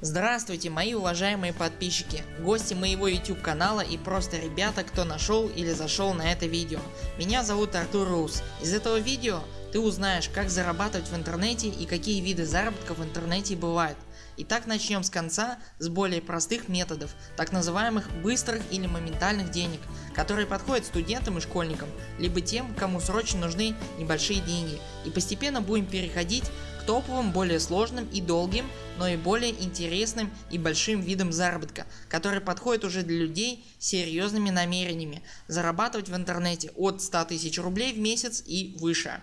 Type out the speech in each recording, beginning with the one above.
Здравствуйте мои уважаемые подписчики, гости моего YouTube канала и просто ребята кто нашел или зашел на это видео. Меня зовут Артур Рус. Из этого видео ты узнаешь как зарабатывать в интернете и какие виды заработка в интернете бывают. Итак начнем с конца с более простых методов, так называемых быстрых или моментальных денег, которые подходят студентам и школьникам, либо тем кому срочно нужны небольшие деньги и постепенно будем переходить к топовым более сложным и долгим, но и более интересным и большим видам заработка, который подходит уже для людей с серьезными намерениями зарабатывать в интернете от 100 тысяч рублей в месяц и выше.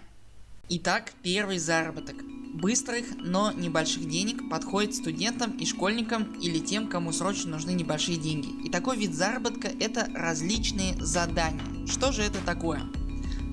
Итак первый заработок. Быстрых, но небольших денег подходит студентам и школьникам или тем кому срочно нужны небольшие деньги. И такой вид заработка это различные задания. Что же это такое?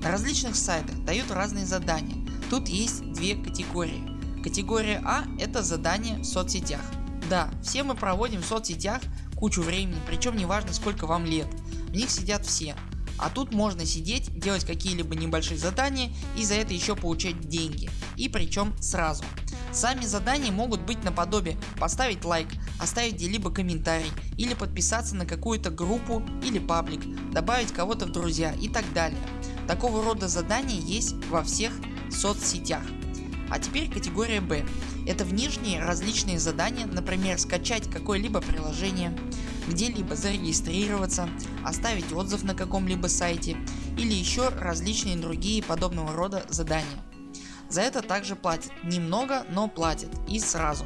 На различных сайтах дают разные задания Тут есть две категории. Категория А это задания в соцсетях. Да, все мы проводим в соцсетях кучу времени, причем неважно сколько вам лет, в них сидят все. А тут можно сидеть, делать какие-либо небольшие задания и за это еще получать деньги. И причем сразу. Сами задания могут быть наподобие поставить лайк, оставить где-либо комментарий или подписаться на какую-то группу или паблик, добавить кого-то в друзья и так далее. Такого рода задания есть во всех соцсетях. А теперь категория Б. Это внешние различные задания, например скачать какое-либо приложение, где-либо зарегистрироваться, оставить отзыв на каком-либо сайте или еще различные другие подобного рода задания. За это также платят. Немного, но платят и сразу.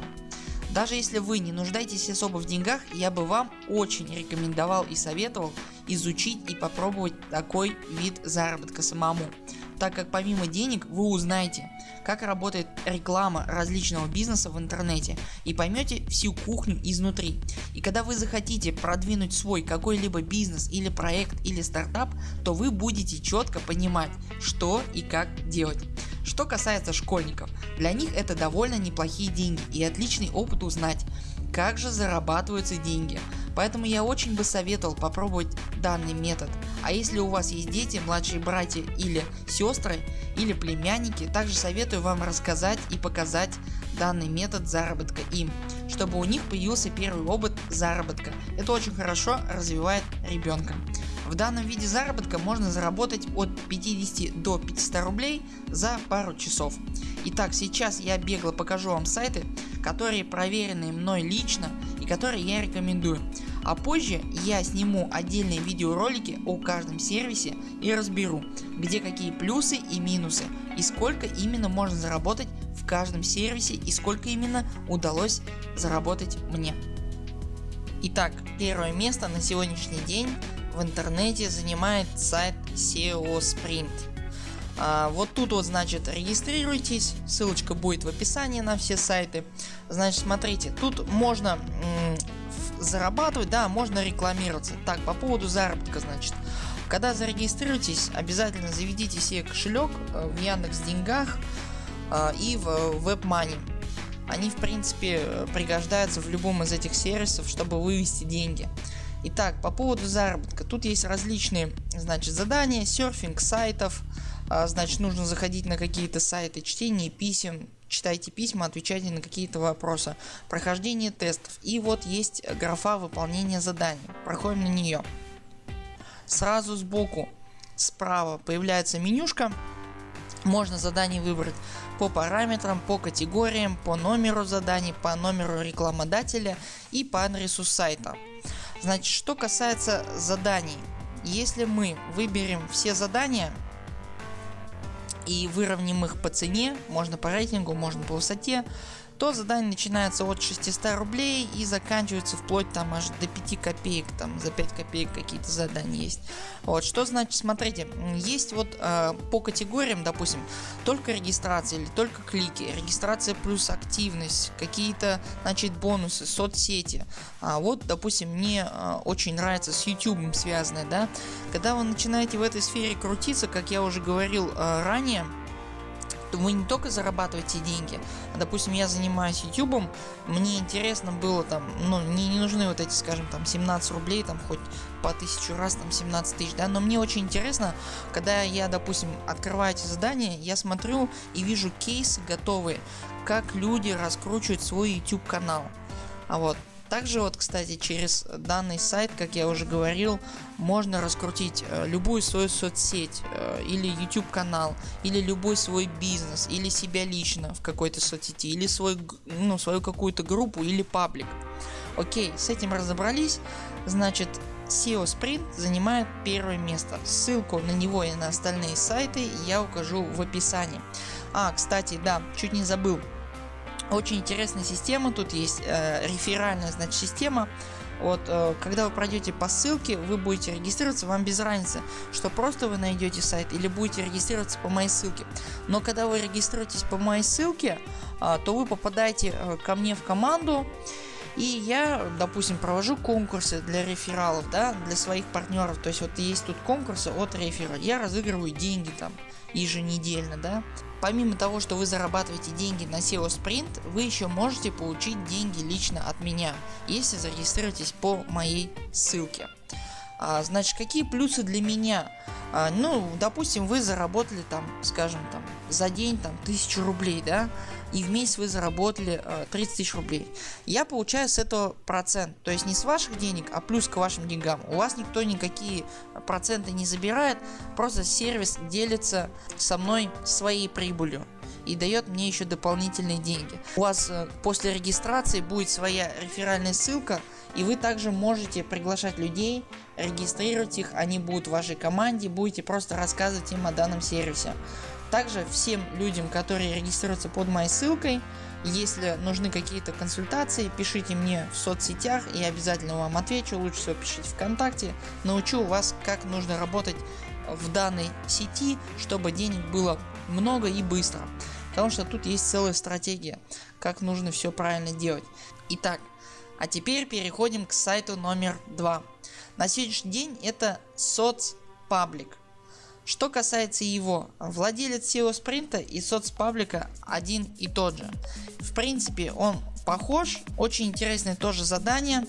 Даже если вы не нуждаетесь особо в деньгах, я бы вам очень рекомендовал и советовал изучить и попробовать такой вид заработка самому так как помимо денег вы узнаете как работает реклама различного бизнеса в интернете и поймете всю кухню изнутри. И когда вы захотите продвинуть свой какой-либо бизнес или проект или стартап, то вы будете четко понимать что и как делать. Что касается школьников, для них это довольно неплохие деньги и отличный опыт узнать как же зарабатываются деньги. Поэтому я очень бы советовал попробовать данный метод. А если у вас есть дети, младшие братья или сестры или племянники, также советую вам рассказать и показать данный метод заработка им, чтобы у них появился первый опыт заработка. Это очень хорошо развивает ребенка. В данном виде заработка можно заработать от 50 до 500 рублей за пару часов. Итак сейчас я бегло покажу вам сайты которые проверены мной лично и которые я рекомендую. А позже я сниму отдельные видеоролики о каждом сервисе и разберу где какие плюсы и минусы и сколько именно можно заработать в каждом сервисе и сколько именно удалось заработать мне. Итак первое место на сегодняшний день в интернете занимает сайт SEO Sprint. А, вот тут вот значит регистрируйтесь, ссылочка будет в описании на все сайты. Значит смотрите, тут можно зарабатывать, да, можно рекламироваться. Так, по поводу заработка значит. Когда зарегистрируетесь, обязательно заведите себе кошелек э, в Яндекс Деньгах э, и в WebMoney. Они в принципе пригождаются в любом из этих сервисов, чтобы вывести деньги. Итак, по поводу заработка. Тут есть различные значит, задания, серфинг сайтов, а, значит нужно заходить на какие-то сайты, чтение писем, читайте письма, отвечайте на какие-то вопросы, прохождение тестов. И вот есть графа выполнения заданий, проходим на нее. Сразу сбоку справа появляется менюшка, можно задание выбрать по параметрам, по категориям, по номеру заданий, по номеру рекламодателя и по адресу сайта. Значит что касается заданий, если мы выберем все задания и выровняем их по цене, можно по рейтингу, можно по высоте, то задание начинается от 600 рублей и заканчивается вплоть там аж до 5 копеек, там за 5 копеек какие-то задания есть. Вот что значит смотрите, есть вот э, по категориям допустим только регистрация или только клики, регистрация плюс активность, какие-то значит бонусы, соцсети. А вот допустим мне э, очень нравится с YouTube связанное, да, когда вы начинаете в этой сфере крутиться, как я уже говорил э, ранее, вы не только зарабатываете деньги, допустим я занимаюсь ютубом, мне интересно было там, ну мне не нужны вот эти скажем там 17 рублей там хоть по тысячу раз там 17 тысяч, да, но мне очень интересно, когда я допустим открываю эти задания, я смотрю и вижу кейсы готовые, как люди раскручивают свой YouTube канал. А вот также вот кстати через данный сайт как я уже говорил можно раскрутить э, любую свою соцсеть э, или YouTube канал или любой свой бизнес или себя лично в какой-то соцсети или свой, ну, свою какую-то группу или паблик. Окей с этим разобрались значит SEO Sprint занимает первое место. Ссылку на него и на остальные сайты я укажу в описании. А кстати да чуть не забыл очень интересная система, тут есть э, реферальная значит, система. Вот, э, когда вы пройдете по ссылке, вы будете регистрироваться, вам без разницы, что просто вы найдете сайт или будете регистрироваться по моей ссылке. Но когда вы регистрируетесь по моей ссылке, э, то вы попадаете э, ко мне в команду. И я, допустим, провожу конкурсы для рефералов, да, для своих партнеров. То есть вот есть тут конкурсы от рефера. Я разыгрываю деньги там еженедельно, да. Помимо того, что вы зарабатываете деньги на SEO Sprint, вы еще можете получить деньги лично от меня, если зарегистрируетесь по моей ссылке. А, значит, какие плюсы для меня? А, ну, допустим, вы заработали там, скажем, там за день там тысячу рублей, да, и в месяц вы заработали а, 30 тысяч рублей. Я получаю с этого процент, то есть не с ваших денег, а плюс к вашим деньгам. У вас никто никакие проценты не забирает, просто сервис делится со мной своей прибылью и дает мне еще дополнительные деньги. У вас э, после регистрации будет своя реферальная ссылка и вы также можете приглашать людей, регистрировать их, они будут в вашей команде, будете просто рассказывать им о данном сервисе. Также всем людям которые регистрируются под моей ссылкой если нужны какие-то консультации, пишите мне в соцсетях и обязательно вам отвечу. Лучше всего пишите ВКонтакте. Научу вас как нужно работать в данной сети, чтобы денег было много и быстро. Потому что тут есть целая стратегия, как нужно все правильно делать. Итак, а теперь переходим к сайту номер два. На сегодняшний день это соцпаблик. Что касается его, владелец SEO спринта и соцпаблика один и тот же. В принципе он похож, очень интересное тоже задание.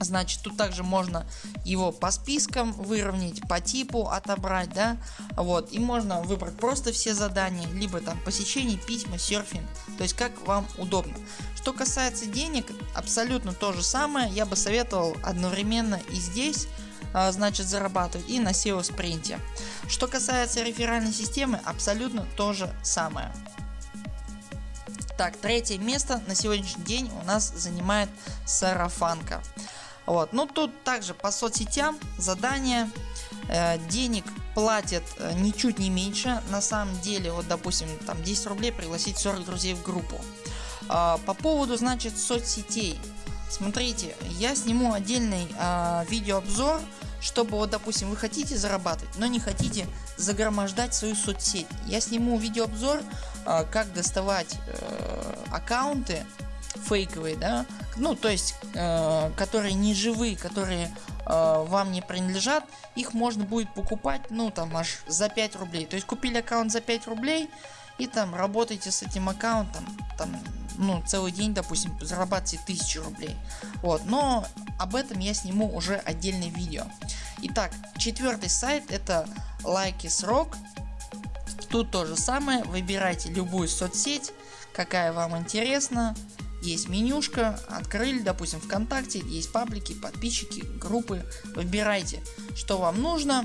Значит тут также можно его по спискам выровнять, по типу отобрать, да, вот, и можно выбрать просто все задания, либо там посещение, письма, серфинг, то есть как вам удобно. Что касается денег, абсолютно то же самое, я бы советовал одновременно и здесь значит зарабатывать и на SEO спринте. Что касается реферальной системы абсолютно то же самое. Так третье место на сегодняшний день у нас занимает сарафанка. Вот. Ну тут также по соцсетям задания э, денег платят э, ничуть не меньше. На самом деле вот допустим там 10 рублей пригласить 40 друзей в группу. Э, по поводу значит соцсетей. Смотрите я сниму отдельный э, видеообзор чтобы вот допустим вы хотите зарабатывать, но не хотите загромождать свою соцсеть. Я сниму видеообзор э, как доставать э, аккаунты фейковые, да, ну то есть э, которые не живые, которые э, вам не принадлежат, их можно будет покупать ну там аж за 5 рублей. То есть купили аккаунт за 5 рублей и там работаете с этим аккаунтом там ну целый день допустим зарабатываете 1000 рублей. Вот, но об этом я сниму уже отдельное видео. Итак, четвертый сайт это Likes Тут то же самое, выбирайте любую соцсеть, какая вам интересна. Есть менюшка, открыли, допустим ВКонтакте, есть паблики, подписчики, группы. Выбирайте, что вам нужно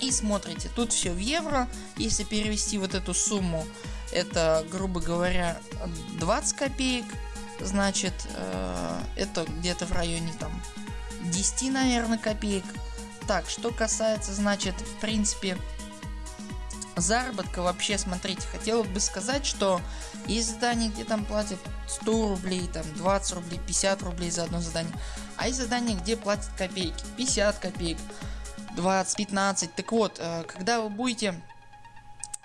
и смотрите. Тут все в евро. Если перевести вот эту сумму, это грубо говоря 20 копеек. Значит э, это где-то в районе там 10 наверное копеек. Так что касается значит в принципе заработка вообще смотрите хотел бы сказать что есть задания где там платят 100 рублей там 20 рублей 50 рублей за одно задание а есть задания где платят копейки 50 копеек 20 15 так вот э, когда вы будете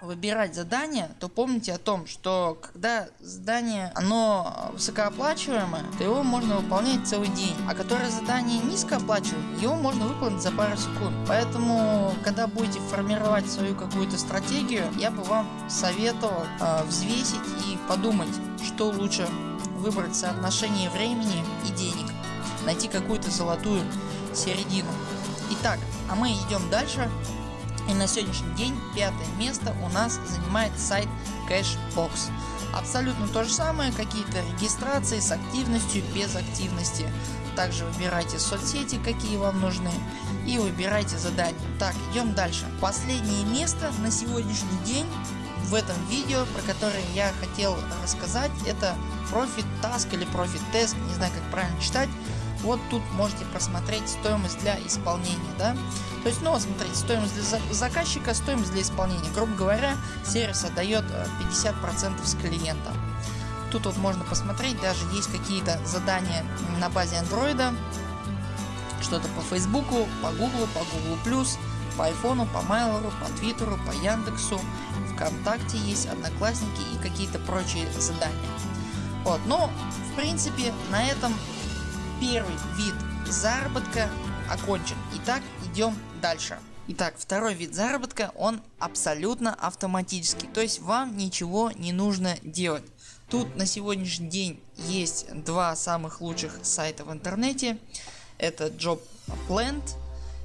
выбирать задание, то помните о том, что когда задание оно высокооплачиваемое, то его можно выполнять целый день. А которое задание низкооплачиваемое, его можно выполнить за пару секунд. Поэтому, когда будете формировать свою какую-то стратегию, я бы вам советовал э, взвесить и подумать, что лучше выбрать соотношение времени и денег. Найти какую-то золотую середину. Итак, а мы идем дальше. И на сегодняшний день пятое место у нас занимает сайт Cashbox. Абсолютно то же самое, какие-то регистрации с активностью, без активности. Также выбирайте соцсети, какие вам нужны и выбирайте задания. Так, идем дальше. Последнее место на сегодняшний день в этом видео, про которое я хотел рассказать, это Profit Task или Profit Test, не знаю как правильно читать. Вот тут можете просмотреть стоимость для исполнения. Да? То есть, ну вот смотрите, стоимость для заказчика, стоимость для исполнения. Грубо говоря, сервис отдает 50% э, с клиента. Тут вот можно посмотреть, даже есть какие-то задания на базе андроида. Что-то по фейсбуку, по гуглу, по google+, по айфону, по майлору, по твиттеру, по яндексу, вконтакте есть, одноклассники и какие-то прочие задания. Вот, но в принципе на этом первый вид заработка окончен. Итак идем дальше. Итак, второй вид заработка, он абсолютно автоматический, то есть вам ничего не нужно делать. Тут на сегодняшний день есть два самых лучших сайта в интернете. Это JobPlant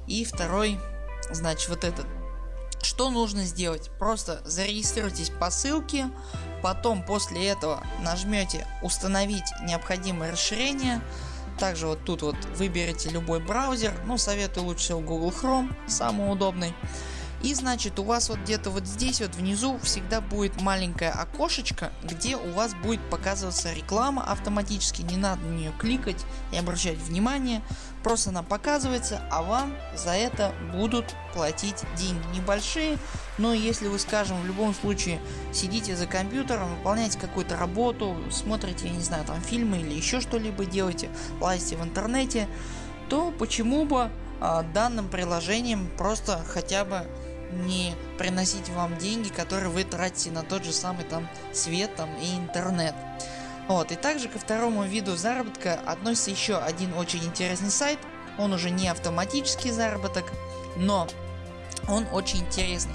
и второй, значит вот этот. Что нужно сделать? Просто зарегистрируйтесь по ссылке, потом после этого нажмете установить необходимое расширение, также вот тут вот выберите любой браузер, ну советую лучше всего Google Chrome, самый удобный. И значит у вас вот где-то вот здесь вот внизу всегда будет маленькое окошечко, где у вас будет показываться реклама автоматически, не надо на нее кликать и обращать внимание, просто она показывается, а вам за это будут платить деньги небольшие, но если вы скажем в любом случае сидите за компьютером, выполняете какую-то работу, смотрите, я не знаю там фильмы или еще что-либо делаете, лазите в интернете, то почему бы а, данным приложением просто хотя бы не приносить вам деньги, которые вы тратите на тот же самый там свет там, и интернет. Вот. И также ко второму виду заработка относится еще один очень интересный сайт. Он уже не автоматический заработок, но он очень интересный.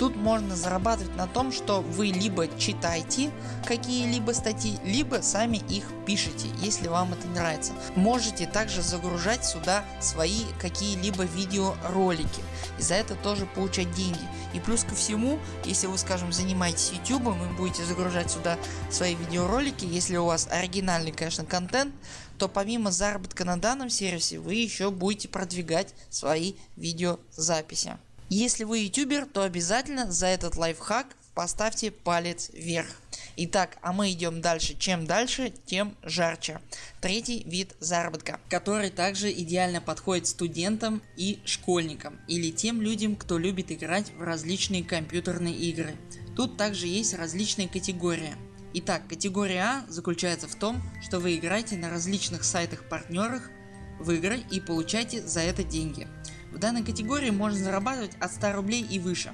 Тут можно зарабатывать на том, что вы либо читаете какие-либо статьи, либо сами их пишете, если вам это нравится. Можете также загружать сюда свои какие-либо видеоролики и за это тоже получать деньги. И плюс ко всему, если вы скажем занимаетесь YouTube и будете загружать сюда свои видеоролики, если у вас оригинальный конечно контент, то помимо заработка на данном сервисе вы еще будете продвигать свои видеозаписи. Если вы ютубер, то обязательно за этот лайфхак поставьте палец вверх. Итак, а мы идем дальше. Чем дальше, тем жарче. Третий вид заработка, который также идеально подходит студентам и школьникам или тем людям, кто любит играть в различные компьютерные игры. Тут также есть различные категории. Итак, категория А заключается в том, что вы играете на различных сайтах партнерах в игры и получаете за это деньги. В данной категории можно зарабатывать от 100 рублей и выше.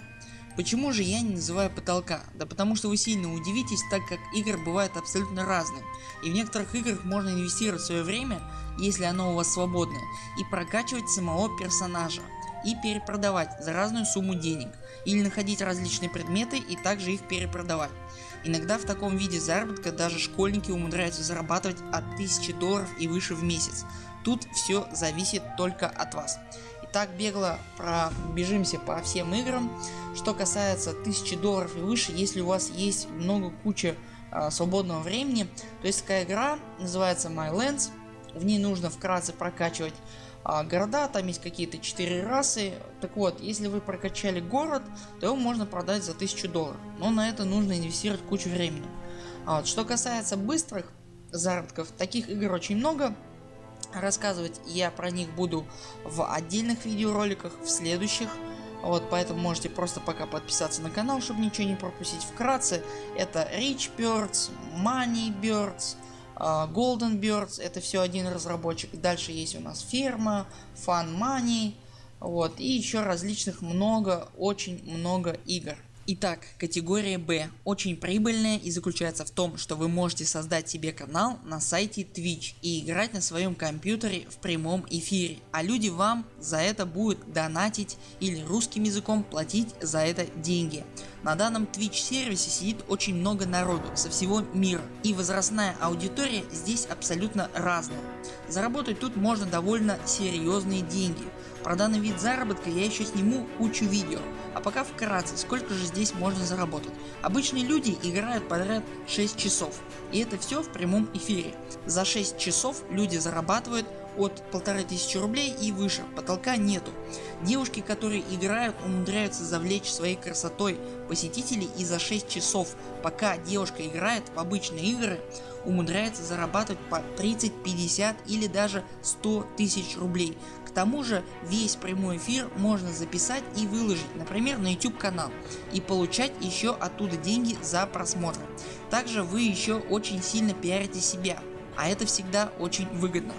Почему же я не называю потолка? Да потому что вы сильно удивитесь, так как игры бывают абсолютно разные. И в некоторых играх можно инвестировать свое время, если оно у вас свободное, и прокачивать самого персонажа. И перепродавать за разную сумму денег. Или находить различные предметы и также их перепродавать. Иногда в таком виде заработка даже школьники умудряются зарабатывать от 1000 долларов и выше в месяц. Тут все зависит только от вас так бегло пробежимся по всем играм. Что касается 1000 долларов и выше, если у вас есть много куча а, свободного времени, то есть такая игра называется My Lands. В ней нужно вкратце прокачивать а, города, там есть какие-то 4 расы. Так вот, если вы прокачали город, то его можно продать за 1000 долларов. Но на это нужно инвестировать кучу времени. А вот, что касается быстрых заработков, таких игр очень много. Рассказывать я про них буду в отдельных видеороликах, в следующих. Вот, поэтому можете просто пока подписаться на канал, чтобы ничего не пропустить. Вкратце, это Rich Birds, Money Birds, uh, Golden Birds, это все один разработчик. Дальше есть у нас ферма, Fun Money, вот, и еще различных много, очень много игр. Итак, категория B очень прибыльная и заключается в том, что вы можете создать себе канал на сайте Twitch и играть на своем компьютере в прямом эфире, а люди вам за это будут донатить или русским языком платить за это деньги. На данном Twitch сервисе сидит очень много народу со всего мира и возрастная аудитория здесь абсолютно разная. Заработать тут можно довольно серьезные деньги. Про данный вид заработка я еще сниму кучу видео, а пока вкратце сколько же здесь можно заработать. Обычные люди играют подряд 6 часов и это все в прямом эфире. За 6 часов люди зарабатывают от полторы тысячи рублей и выше, потолка нету. Девушки которые играют умудряются завлечь своей красотой посетителей и за 6 часов пока девушка играет в обычные игры умудряется зарабатывать по 30, 50 или даже 100 тысяч рублей. К тому же весь прямой эфир можно записать и выложить например на YouTube канал и получать еще оттуда деньги за просмотры. Также вы еще очень сильно пиарите себя, а это всегда очень выгодно.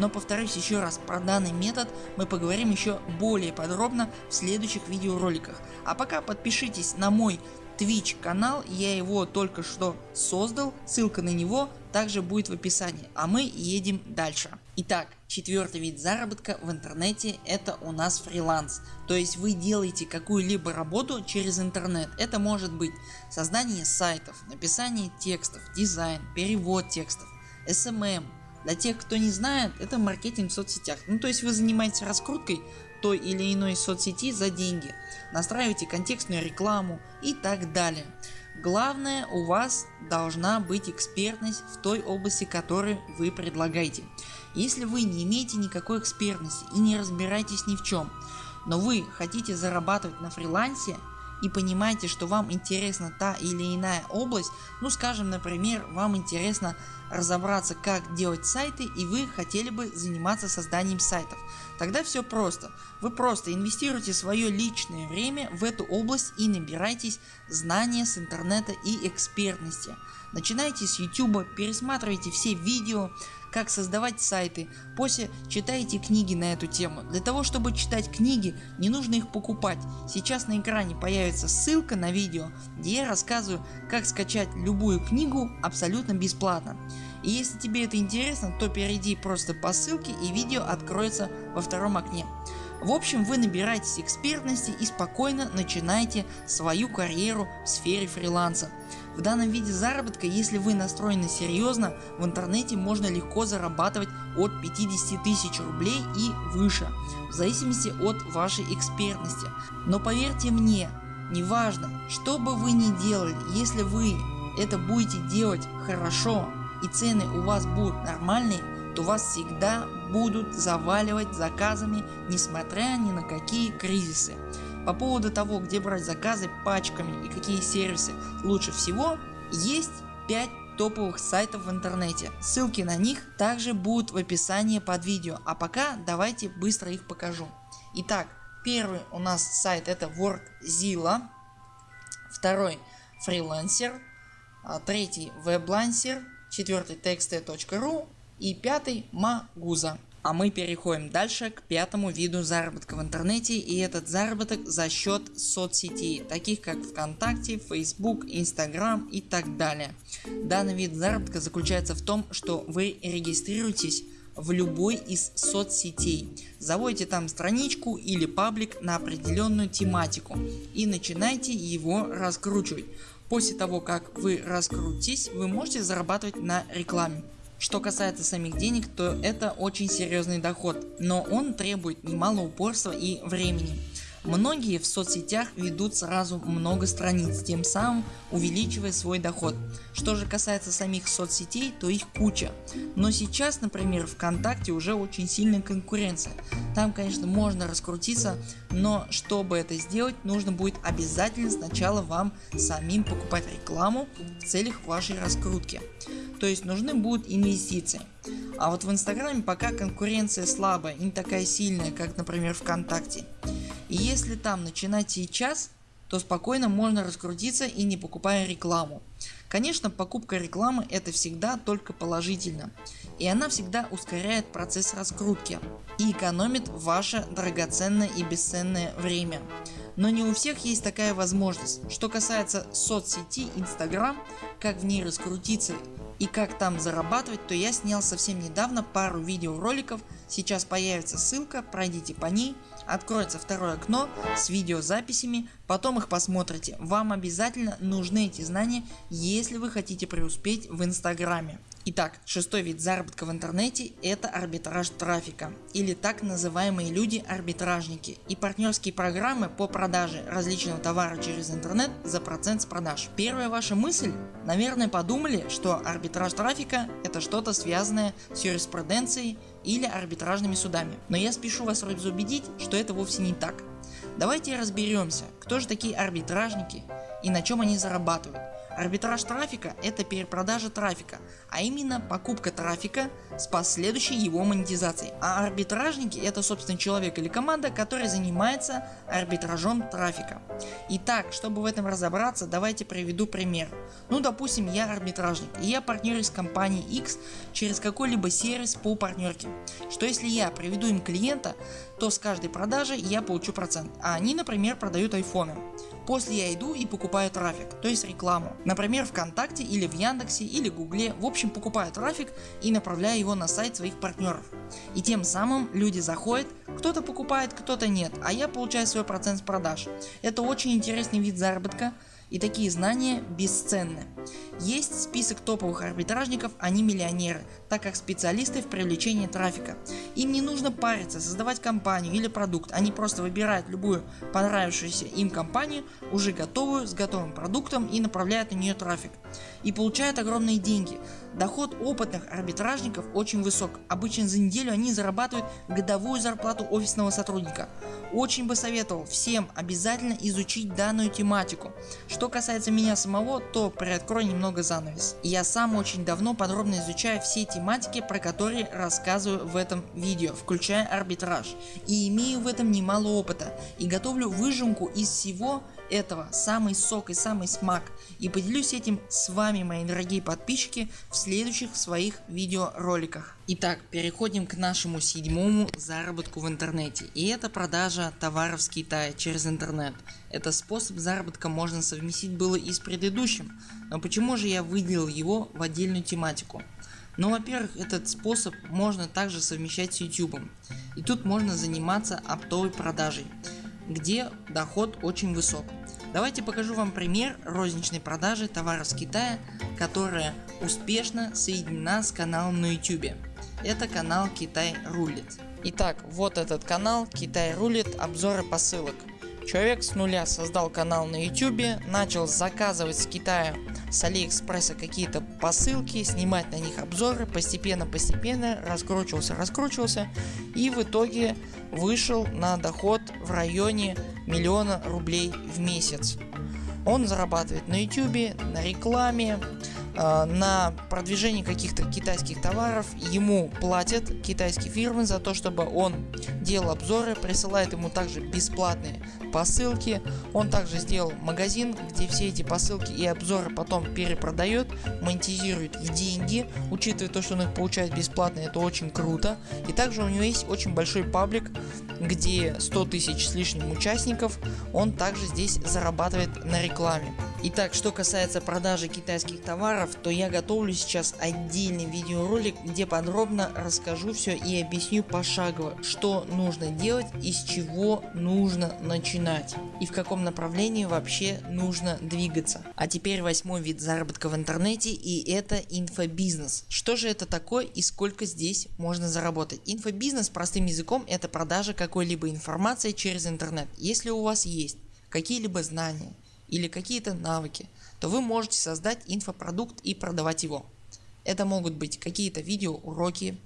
Но повторюсь еще раз, про данный метод мы поговорим еще более подробно в следующих видеороликах. А пока подпишитесь на мой Twitch канал, я его только что создал, ссылка на него также будет в описании, а мы едем дальше. Итак, четвертый вид заработка в интернете это у нас фриланс. То есть вы делаете какую-либо работу через интернет. Это может быть создание сайтов, написание текстов, дизайн, перевод текстов, SMM, для тех кто не знает это маркетинг в соцсетях. Ну то есть вы занимаетесь раскруткой той или иной соцсети за деньги, настраиваете контекстную рекламу и так далее. Главное у вас должна быть экспертность в той области которую вы предлагаете. Если вы не имеете никакой экспертности и не разбираетесь ни в чем, но вы хотите зарабатывать на фрилансе и понимаете что вам интересна та или иная область, ну скажем например вам интересно разобраться как делать сайты и вы хотели бы заниматься созданием сайтов. Тогда все просто. Вы просто инвестируете свое личное время в эту область и набирайтесь знания с интернета и экспертности. Начинайте с YouTube, пересматривайте все видео, как создавать сайты, после читайте книги на эту тему. Для того чтобы читать книги не нужно их покупать. Сейчас на экране появится ссылка на видео где я рассказываю как скачать любую книгу абсолютно бесплатно. И если тебе это интересно то перейди просто по ссылке и видео откроется во втором окне. В общем вы набираетесь экспертности и спокойно начинаете свою карьеру в сфере фриланса. В данном виде заработка если вы настроены серьезно в интернете можно легко зарабатывать от 50 тысяч рублей и выше в зависимости от вашей экспертности. Но поверьте мне неважно что бы вы ни делали если вы это будете делать хорошо и цены у вас будут нормальные то вас всегда будут заваливать заказами несмотря ни на какие кризисы. По поводу того где брать заказы пачками и какие сервисы лучше всего есть 5 топовых сайтов в интернете. Ссылки на них также будут в описании под видео. А пока давайте быстро их покажу. Итак первый у нас сайт это WorkZilla. Второй Freelancer. А, третий WebLancer. Четвертый txt.ru и пятый Maguza. А мы переходим дальше к пятому виду заработка в интернете и этот заработок за счет соцсетей, таких как ВКонтакте, Facebook, Instagram и так далее. Данный вид заработка заключается в том, что вы регистрируетесь в любой из соцсетей, заводите там страничку или паблик на определенную тематику и начинаете его раскручивать. После того как вы раскрутитесь вы можете зарабатывать на рекламе. Что касается самих денег, то это очень серьезный доход, но он требует немало упорства и времени. Многие в соцсетях ведут сразу много страниц, тем самым увеличивая свой доход. Что же касается самих соцсетей, то их куча. Но сейчас например ВКонтакте уже очень сильная конкуренция. Там конечно можно раскрутиться, но чтобы это сделать нужно будет обязательно сначала вам самим покупать рекламу в целях вашей раскрутки. То есть нужны будут инвестиции. А вот в инстаграме пока конкуренция слабая, не такая сильная как например ВКонтакте. И если там начинать сейчас, то спокойно можно раскрутиться и не покупая рекламу. Конечно покупка рекламы это всегда только положительно и она всегда ускоряет процесс раскрутки и экономит ваше драгоценное и бесценное время. Но не у всех есть такая возможность. Что касается соцсети Instagram, как в ней раскрутиться и как там зарабатывать, то я снял совсем недавно пару видеороликов, сейчас появится ссылка, пройдите по ней, откроется второе окно с видеозаписями, потом их посмотрите. Вам обязательно нужны эти знания, если вы хотите преуспеть в инстаграме. Итак, шестой вид заработка в интернете это арбитраж трафика или так называемые люди арбитражники и партнерские программы по продаже различного товара через интернет за процент с продаж. Первая ваша мысль наверное подумали что арбитраж трафика это что-то связанное с юриспруденцией или арбитражными судами. Но я спешу вас разубедить что это вовсе не так. Давайте разберемся кто же такие арбитражники и на чем они зарабатывают. Арбитраж трафика это перепродажа трафика, а именно покупка трафика с последующей его монетизацией. А арбитражники это собственно человек или команда которая занимается арбитражом трафика. Итак чтобы в этом разобраться давайте приведу пример. Ну допустим я арбитражник и я партнерюсь с компанией X через какой-либо сервис по партнерке. Что если я приведу им клиента то с каждой продажи я получу процент, а они например продают айфоны. После я иду и покупаю трафик, то есть рекламу. Например ВКонтакте или в Яндексе или Гугле. В общем покупаю трафик и направляю его на сайт своих партнеров. И тем самым люди заходят, кто-то покупает, кто-то нет, а я получаю свой процент с продаж. Это очень интересный вид заработка и такие знания бесценны. Есть список топовых арбитражников, они миллионеры, так как специалисты в привлечении трафика. Им не нужно париться, создавать компанию или продукт, они просто выбирают любую понравившуюся им компанию, уже готовую, с готовым продуктом и направляют на нее трафик. И получают огромные деньги. Доход опытных арбитражников очень высок, обычно за неделю они зарабатывают годовую зарплату офисного сотрудника. Очень бы советовал всем обязательно изучить данную тематику. Что касается меня самого, то приоткрою немного занавес. Я сам очень давно подробно изучаю все тематики, про которые рассказываю в этом видео, включая арбитраж. И имею в этом немало опыта и готовлю выжимку из всего этого самый сок и самый смак и поделюсь этим с вами мои дорогие подписчики в следующих своих видеороликах. Итак переходим к нашему седьмому заработку в интернете и это продажа товаров с Китая через интернет. Этот способ заработка можно совместить было и с предыдущим, но почему же я выделил его в отдельную тематику? Ну во-первых этот способ можно также совмещать с YouTube и тут можно заниматься оптовой продажей где доход очень высок. Давайте покажу вам пример розничной продажи товаров с Китая, которая успешно соединена с каналом на YouTube. Это канал Китай рулит. Итак, вот этот канал Китай рулит обзоры посылок. Человек с нуля создал канал на YouTube, начал заказывать с Китая с Алиэкспресса какие-то посылки, снимать на них обзоры, постепенно-постепенно раскручивался, раскручивался и в итоге вышел на доход в районе миллиона рублей в месяц. Он зарабатывает на YouTube, на рекламе, э, на продвижении каких-то китайских товаров. Ему платят китайские фирмы за то, чтобы он делал обзоры, присылает ему также бесплатные посылки. Он также сделал магазин, где все эти посылки и обзоры потом перепродает, монетизирует в деньги. Учитывая то, что он их получает бесплатно, это очень круто. И также у него есть очень большой паблик, где 100 тысяч с лишним участников. Он также здесь зарабатывает на рекламе. Итак, что касается продажи китайских товаров, то я готовлю сейчас отдельный видеоролик, где подробно расскажу все и объясню пошагово, что нужно делать и с чего нужно начинать и в каком направлении вообще нужно двигаться. А теперь восьмой вид заработка в интернете и это инфобизнес. Что же это такое и сколько здесь можно заработать? Инфобизнес простым языком это продажа какой-либо информации через интернет. Если у вас есть какие-либо знания или какие-то навыки, то вы можете создать инфопродукт и продавать его. Это могут быть какие-то видеоуроки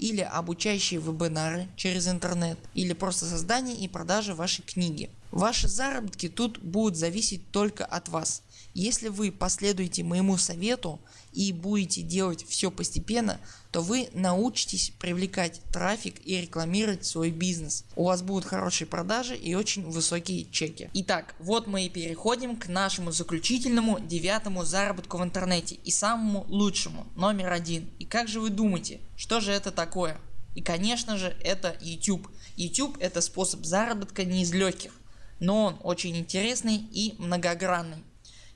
или обучающие вебинары через интернет или просто создание и продажа вашей книги. Ваши заработки тут будут зависеть только от вас. Если вы последуете моему совету и будете делать все постепенно, то вы научитесь привлекать трафик и рекламировать свой бизнес. У вас будут хорошие продажи и очень высокие чеки. Итак, вот мы и переходим к нашему заключительному девятому заработку в интернете и самому лучшему, номер один. И как же вы думаете, что же это такое? И конечно же это YouTube. YouTube это способ заработка не из легких но он очень интересный и многогранный.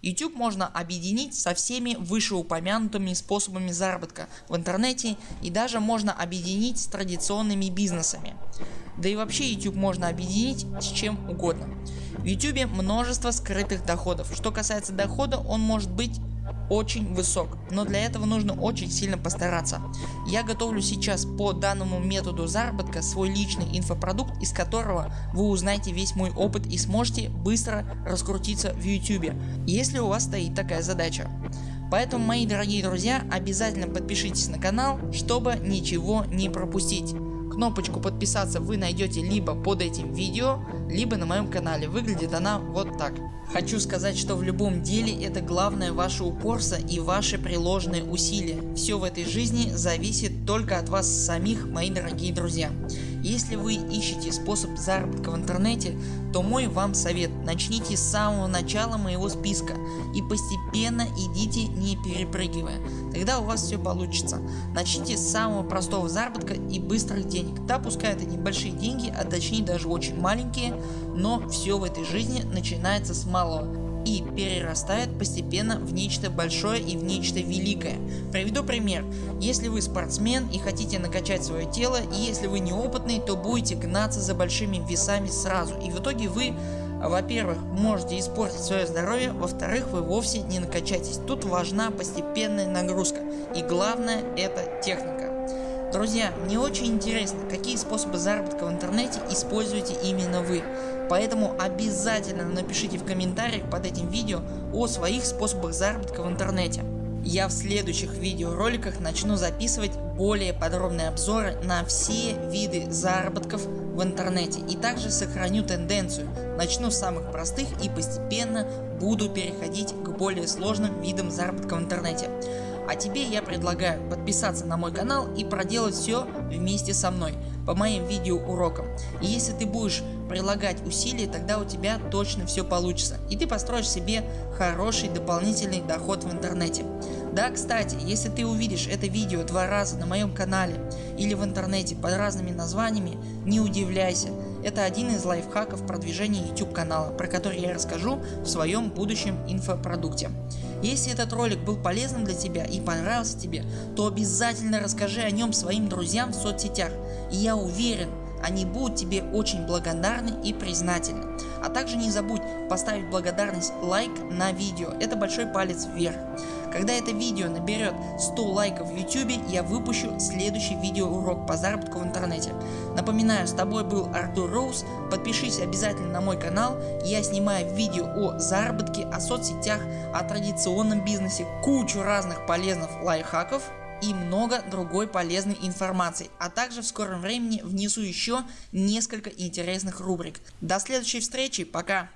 YouTube можно объединить со всеми вышеупомянутыми способами заработка в интернете и даже можно объединить с традиционными бизнесами. Да и вообще YouTube можно объединить с чем угодно. В YouTube множество скрытых доходов. Что касается дохода он может быть очень высок, но для этого нужно очень сильно постараться. Я готовлю сейчас по данному методу заработка свой личный инфопродукт, из которого вы узнаете весь мой опыт и сможете быстро раскрутиться в YouTube, если у вас стоит такая задача. Поэтому мои дорогие друзья обязательно подпишитесь на канал, чтобы ничего не пропустить. Кнопочку подписаться вы найдете либо под этим видео, либо на моем канале. Выглядит она вот так. Хочу сказать, что в любом деле это главное ваше упорство и ваши приложенные усилия. Все в этой жизни зависит только от вас самих, мои дорогие друзья. Если вы ищете способ заработка в интернете, то мой вам совет начните с самого начала моего списка и постепенно идите не перепрыгивая, тогда у вас все получится. Начните с самого простого заработка и быстрых денег, да пускай это небольшие деньги, а точнее даже очень маленькие, но все в этой жизни начинается с малого и перерастает постепенно в нечто большое и в нечто великое. Приведу пример. Если вы спортсмен и хотите накачать свое тело и если вы неопытный, то будете гнаться за большими весами сразу и в итоге вы во-первых, можете испортить свое здоровье, во-вторых, вы вовсе не накачаетесь. Тут важна постепенная нагрузка и главное это техника. Друзья, мне очень интересно, какие способы заработка в интернете используете именно вы. Поэтому обязательно напишите в комментариях под этим видео о своих способах заработка в интернете. Я в следующих видеороликах начну записывать более подробные обзоры на все виды заработков в интернете и также сохраню тенденцию. Начну с самых простых и постепенно буду переходить к более сложным видам заработка в интернете. А тебе я предлагаю подписаться на мой канал и проделать все вместе со мной по моим видео урокам. И если ты будешь прилагать усилия, тогда у тебя точно все получится и ты построишь себе хороший дополнительный доход в интернете. Да кстати, если ты увидишь это видео два раза на моем канале или в интернете под разными названиями, не удивляйся. Это один из лайфхаков продвижения YouTube канала, про который я расскажу в своем будущем инфопродукте. Если этот ролик был полезным для тебя и понравился тебе, то обязательно расскажи о нем своим друзьям в соцсетях. И я уверен, они будут тебе очень благодарны и признательны. А также не забудь поставить благодарность лайк на видео, это большой палец вверх. Когда это видео наберет 100 лайков в YouTube, я выпущу следующий видеоурок по заработку в интернете. Напоминаю, с тобой был Артур Роуз, подпишись обязательно на мой канал, я снимаю видео о заработке, о соцсетях, о традиционном бизнесе, кучу разных полезных лайфхаков и много другой полезной информации, а также в скором времени внесу еще несколько интересных рубрик. До следующей встречи, пока!